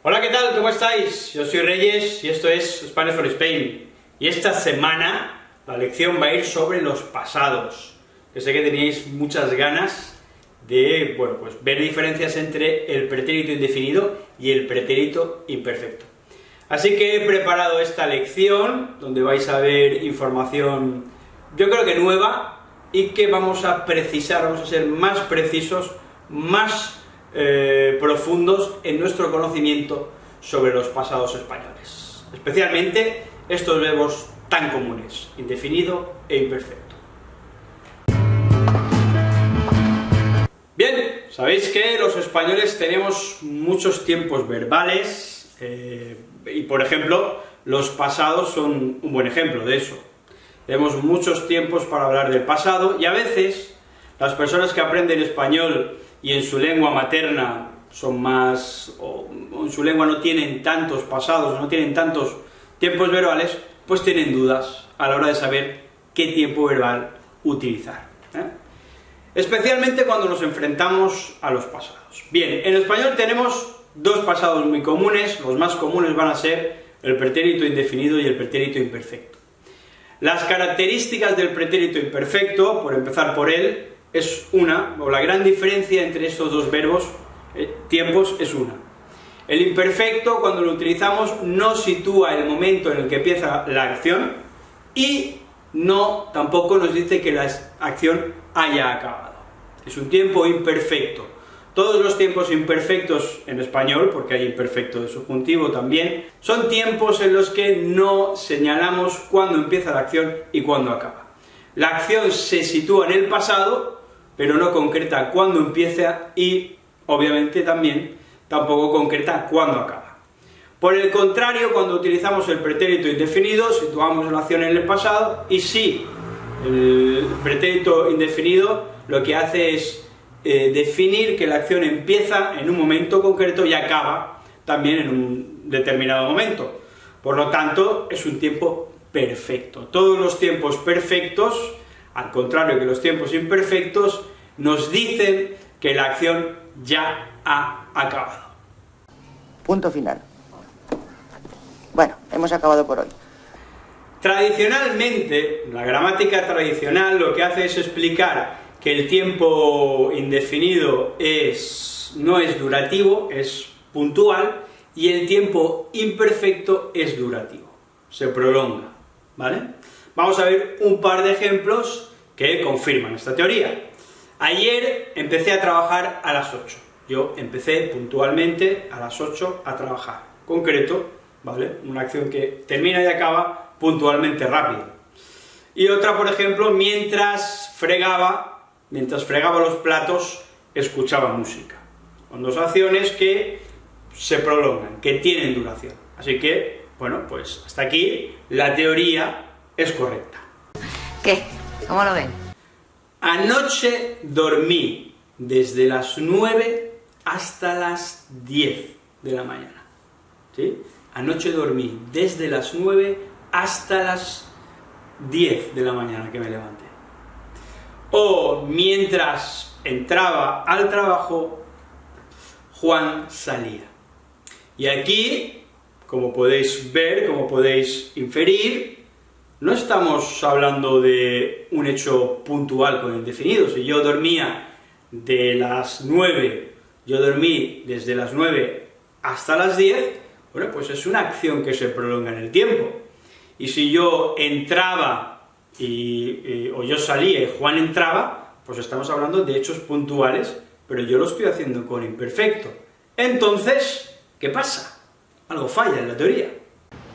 Hola, ¿qué tal? ¿Cómo estáis? Yo soy Reyes y esto es Spanish for Spain. Y esta semana la lección va a ir sobre los pasados, que sé que teníais muchas ganas de, bueno, pues ver diferencias entre el pretérito indefinido y el pretérito imperfecto. Así que he preparado esta lección, donde vais a ver información, yo creo que nueva, y que vamos a precisar, vamos a ser más precisos, más eh, profundos en nuestro conocimiento sobre los pasados españoles. Especialmente estos verbos tan comunes, indefinido e imperfecto. Bien, sabéis que los españoles tenemos muchos tiempos verbales, eh, y por ejemplo, los pasados son un buen ejemplo de eso. Tenemos muchos tiempos para hablar del pasado, y a veces las personas que aprenden español y en su lengua materna son más, o en su lengua no tienen tantos pasados, no tienen tantos tiempos verbales, pues tienen dudas a la hora de saber qué tiempo verbal utilizar. ¿eh? Especialmente cuando nos enfrentamos a los pasados. Bien, en español tenemos dos pasados muy comunes, los más comunes van a ser el pretérito indefinido y el pretérito imperfecto. Las características del pretérito imperfecto, por empezar por él, es una, o la gran diferencia entre estos dos verbos, eh, tiempos, es una. El imperfecto, cuando lo utilizamos, no sitúa el momento en el que empieza la acción, y no, tampoco nos dice que la acción haya acabado. Es un tiempo imperfecto. Todos los tiempos imperfectos en español, porque hay imperfecto de subjuntivo también, son tiempos en los que no señalamos cuándo empieza la acción y cuándo acaba. La acción se sitúa en el pasado, pero no concreta cuándo empieza y, obviamente, también tampoco concreta cuándo acaba. Por el contrario, cuando utilizamos el pretérito indefinido, situamos la acción en el pasado, y si el pretérito indefinido lo que hace es eh, definir que la acción empieza en un momento concreto y acaba también en un determinado momento. Por lo tanto, es un tiempo perfecto. Todos los tiempos perfectos, al contrario que los tiempos imperfectos, nos dicen que la acción ya ha acabado. Punto final. Bueno, hemos acabado por hoy. Tradicionalmente, la gramática tradicional lo que hace es explicar que el tiempo indefinido es, no es durativo, es puntual, y el tiempo imperfecto es durativo, se prolonga, ¿vale? Vamos a ver un par de ejemplos que confirman esta teoría. Ayer empecé a trabajar a las 8. Yo empecé puntualmente a las 8 a trabajar. Concreto, ¿vale? Una acción que termina y acaba puntualmente rápido. Y otra, por ejemplo, mientras fregaba, mientras fregaba los platos, escuchaba música. Son dos acciones que se prolongan, que tienen duración. Así que, bueno, pues hasta aquí la teoría es correcta. ¿Qué? ¿Cómo lo ven? Anoche dormí desde las 9 hasta las 10 de la mañana. ¿Sí? Anoche dormí desde las 9 hasta las 10 de la mañana que me levanté. O mientras entraba al trabajo, Juan salía. Y aquí, como podéis ver, como podéis inferir, no estamos hablando de un hecho puntual con indefinido. Si yo dormía de las 9, yo dormí desde las 9 hasta las 10, bueno, pues es una acción que se prolonga en el tiempo. Y si yo entraba, y, o yo salía y Juan entraba, pues estamos hablando de hechos puntuales, pero yo lo estoy haciendo con imperfecto. Entonces, ¿qué pasa? Algo falla en la teoría.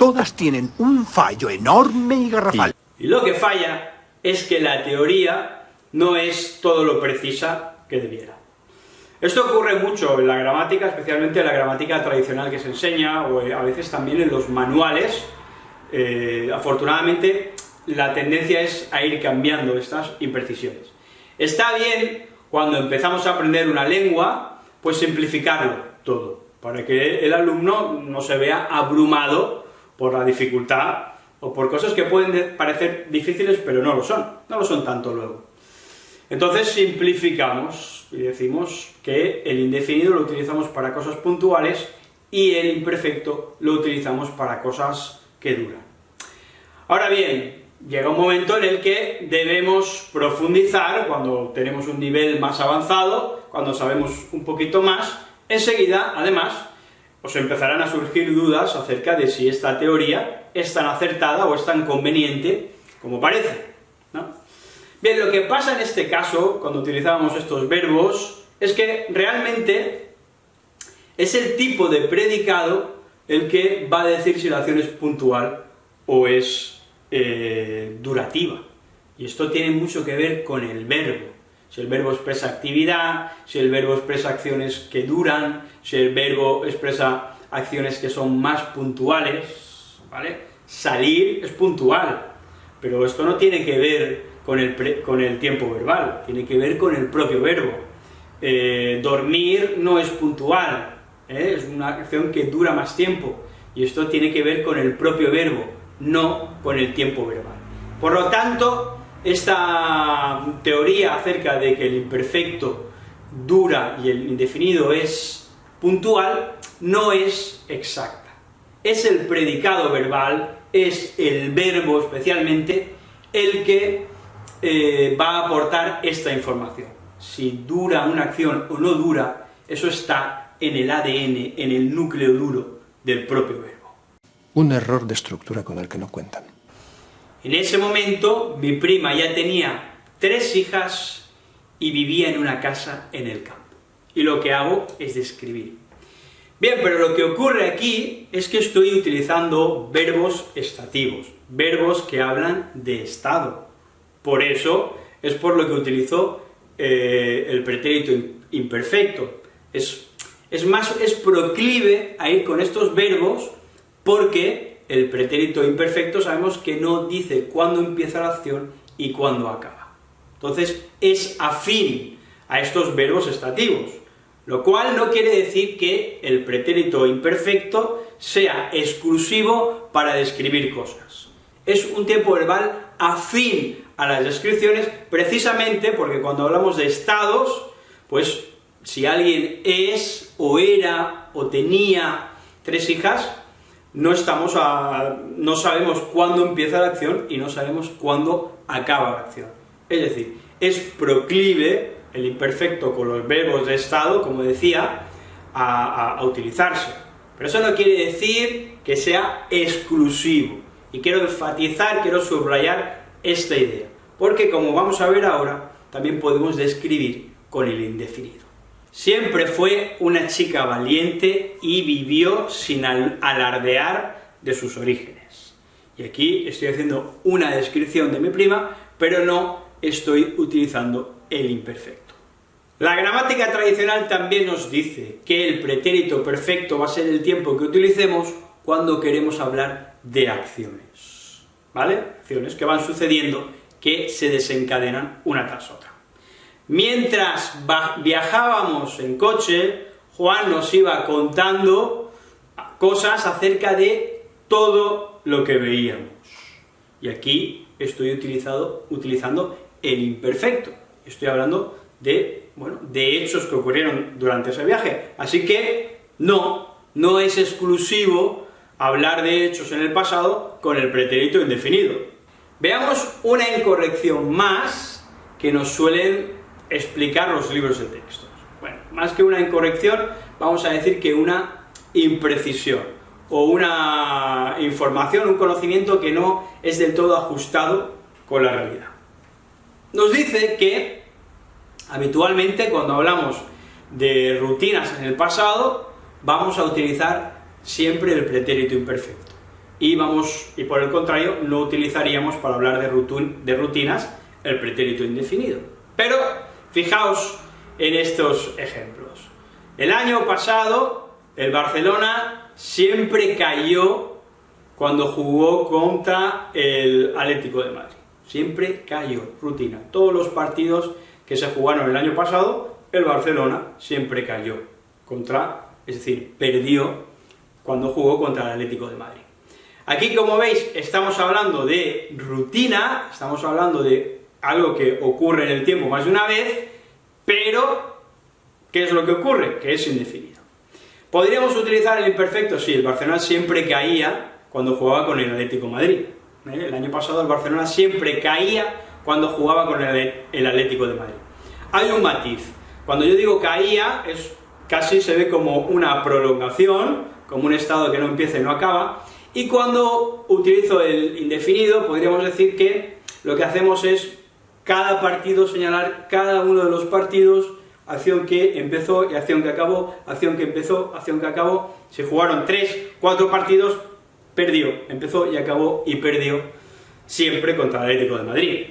Todas tienen un fallo enorme y garrafal. Y lo que falla es que la teoría no es todo lo precisa que debiera. Esto ocurre mucho en la gramática, especialmente en la gramática tradicional que se enseña, o a veces también en los manuales. Eh, afortunadamente, la tendencia es a ir cambiando estas imprecisiones. Está bien, cuando empezamos a aprender una lengua, pues simplificarlo todo, para que el alumno no se vea abrumado por la dificultad, o por cosas que pueden parecer difíciles, pero no lo son, no lo son tanto luego. Entonces simplificamos y decimos que el indefinido lo utilizamos para cosas puntuales y el imperfecto lo utilizamos para cosas que duran. Ahora bien, llega un momento en el que debemos profundizar, cuando tenemos un nivel más avanzado, cuando sabemos un poquito más, enseguida, además, os empezarán a surgir dudas acerca de si esta teoría es tan acertada o es tan conveniente como parece, Bien, lo que pasa en este caso, cuando utilizábamos estos verbos, es que realmente es el tipo de predicado el que va a decir si la acción es puntual o es eh, durativa. Y esto tiene mucho que ver con el verbo. Si el verbo expresa actividad, si el verbo expresa acciones que duran, si el verbo expresa acciones que son más puntuales, ¿vale? Salir es puntual, pero esto no tiene que ver con el, con el tiempo verbal, tiene que ver con el propio verbo. Eh, dormir no es puntual, ¿eh? es una acción que dura más tiempo, y esto tiene que ver con el propio verbo, no con el tiempo verbal. Por lo tanto, esta teoría acerca de que el imperfecto dura y el indefinido es puntual, no es exacta. Es el predicado verbal, es el verbo especialmente, el que eh, va a aportar esta información. Si dura una acción o no dura, eso está en el ADN, en el núcleo duro del propio verbo. Un error de estructura con el que no cuentan. En ese momento, mi prima ya tenía tres hijas y vivía en una casa en el campo. Y lo que hago es describir. Bien, pero lo que ocurre aquí es que estoy utilizando verbos estativos, verbos que hablan de estado, por eso es por lo que utilizo eh, el pretérito imperfecto. Es, es más, es proclive a ir con estos verbos porque el pretérito imperfecto sabemos que no dice cuándo empieza la acción y cuándo acaba. Entonces, es afín a estos verbos estativos, lo cual no quiere decir que el pretérito imperfecto sea exclusivo para describir cosas. Es un tiempo verbal afín a las descripciones, precisamente porque cuando hablamos de estados, pues si alguien es, o era, o tenía tres hijas, no, estamos no sabemos cuándo empieza la acción y no sabemos cuándo acaba la acción. Es decir, es proclive el imperfecto con los verbos de estado, como decía, a utilizarse. Pero eso no quiere decir que sea exclusivo. Y quiero enfatizar, quiero subrayar esta idea, porque como vamos a ver ahora, también podemos describir con el indefinido. Siempre fue una chica valiente y vivió sin alardear de sus orígenes. Y aquí estoy haciendo una descripción de mi prima, pero no estoy utilizando el imperfecto. La gramática tradicional también nos dice que el pretérito perfecto va a ser el tiempo que utilicemos cuando queremos hablar de acciones. ¿vale? Acciones que van sucediendo que se desencadenan una tras otra. Mientras viajábamos en coche, Juan nos iba contando cosas acerca de todo lo que veíamos. Y aquí estoy utilizando el imperfecto. Estoy hablando de, de hechos que ocurrieron durante ese viaje. Así que, no, no es exclusivo hablar de hechos en el pasado con el pretérito indefinido. Veamos una incorrección más que nos suelen explicar los libros de textos. Bueno, más que una incorrección, vamos a decir que una imprecisión, o una información, un conocimiento que no es del todo ajustado con la realidad. Nos dice que, habitualmente, cuando hablamos de rutinas en el pasado, vamos a utilizar siempre el pretérito imperfecto. Y, vamos, y por el contrario, no utilizaríamos para hablar de, de rutinas el pretérito indefinido. Pero, fijaos en estos ejemplos. El año pasado, el Barcelona siempre cayó cuando jugó contra el Atlético de Madrid. Siempre cayó, rutina. Todos los partidos que se jugaron el año pasado, el Barcelona siempre cayó contra, es decir, perdió cuando jugó contra el Atlético de Madrid. Aquí, como veis, estamos hablando de rutina, estamos hablando de algo que ocurre en el tiempo más de una vez, pero, ¿qué es lo que ocurre? Que es indefinido. ¿Podríamos utilizar el imperfecto? Sí, el Barcelona siempre caía cuando jugaba con el Atlético de Madrid. ¿eh? El año pasado el Barcelona siempre caía cuando jugaba con el, Atlético de Madrid. Hay un matiz. Cuando yo digo caía, es casi se ve como una prolongación, como un estado que no empieza y no acaba, y cuando utilizo el indefinido, podríamos decir que lo que hacemos es cada partido señalar cada uno de los partidos, acción que empezó y acción que acabó, acción que empezó, acción que acabó, se jugaron tres, cuatro partidos, perdió, empezó y acabó y perdió, siempre contra el Atlético de Madrid.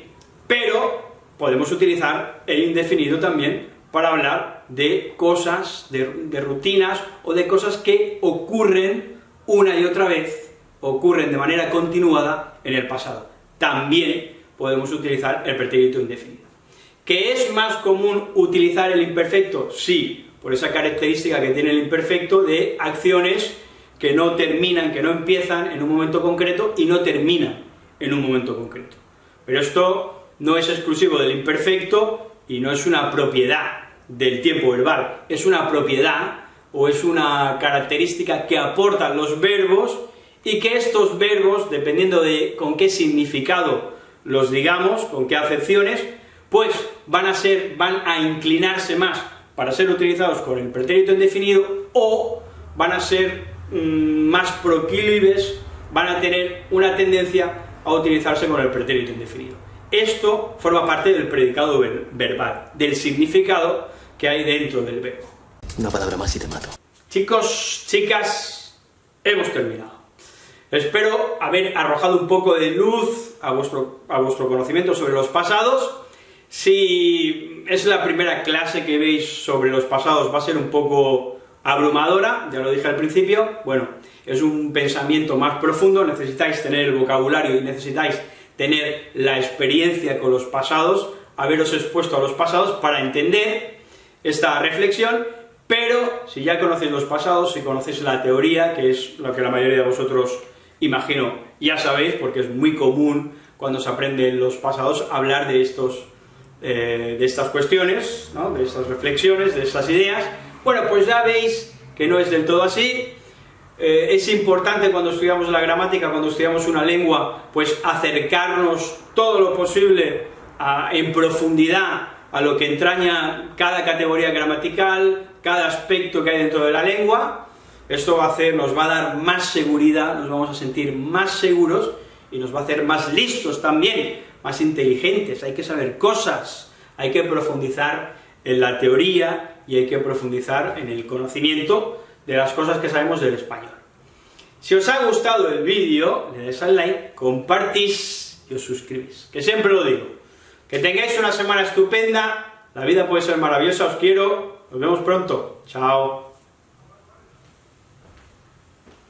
Pero podemos utilizar el indefinido también para hablar de cosas, de, de rutinas o de cosas que ocurren una y otra vez, ocurren de manera continuada en el pasado. También podemos utilizar el pretérito indefinido. ¿Que es más común utilizar el imperfecto? Sí, por esa característica que tiene el imperfecto de acciones que no terminan, que no empiezan en un momento concreto y no terminan en un momento concreto. Pero esto no es exclusivo del imperfecto y no es una propiedad del tiempo verbal, es una propiedad o es una característica que aportan los verbos y que estos verbos, dependiendo de con qué significado los digamos, con qué acepciones, pues van a ser, van a inclinarse más para ser utilizados con el pretérito indefinido o van a ser mmm, más proclives, van a tener una tendencia a utilizarse con el pretérito indefinido. Esto forma parte del predicado ver verbal, del significado que hay dentro del verbo. Una palabra más y te mato. Chicos, chicas, hemos terminado. Espero haber arrojado un poco de luz a vuestro, a vuestro conocimiento sobre los pasados. Si es la primera clase que veis sobre los pasados, va a ser un poco abrumadora, ya lo dije al principio, bueno, es un pensamiento más profundo, necesitáis tener el vocabulario y necesitáis tener la experiencia con los pasados, haberos expuesto a los pasados para entender esta reflexión, pero si ya conocéis los pasados, si conocéis la teoría, que es lo que la mayoría de vosotros imagino ya sabéis, porque es muy común cuando se aprenden los pasados hablar de, estos, eh, de estas cuestiones, de estas reflexiones, de estas ideas, bueno, pues ya veis que no es del todo así, eh, es importante cuando estudiamos la gramática, cuando estudiamos una lengua, pues acercarnos todo lo posible en profundidad a lo que entraña cada categoría gramatical, cada aspecto que hay dentro de la lengua, esto va a hacer, nos va a dar más seguridad, nos vamos a sentir más seguros y nos va a hacer más listos también, más inteligentes, hay que saber cosas, hay que profundizar en la teoría y hay que profundizar en el conocimiento de las cosas que sabemos del español. Si os ha gustado el vídeo, le dais al like, compartís y os suscribís, que siempre lo digo. Que tengáis una semana estupenda, la vida puede ser maravillosa, os quiero, nos vemos pronto, chao.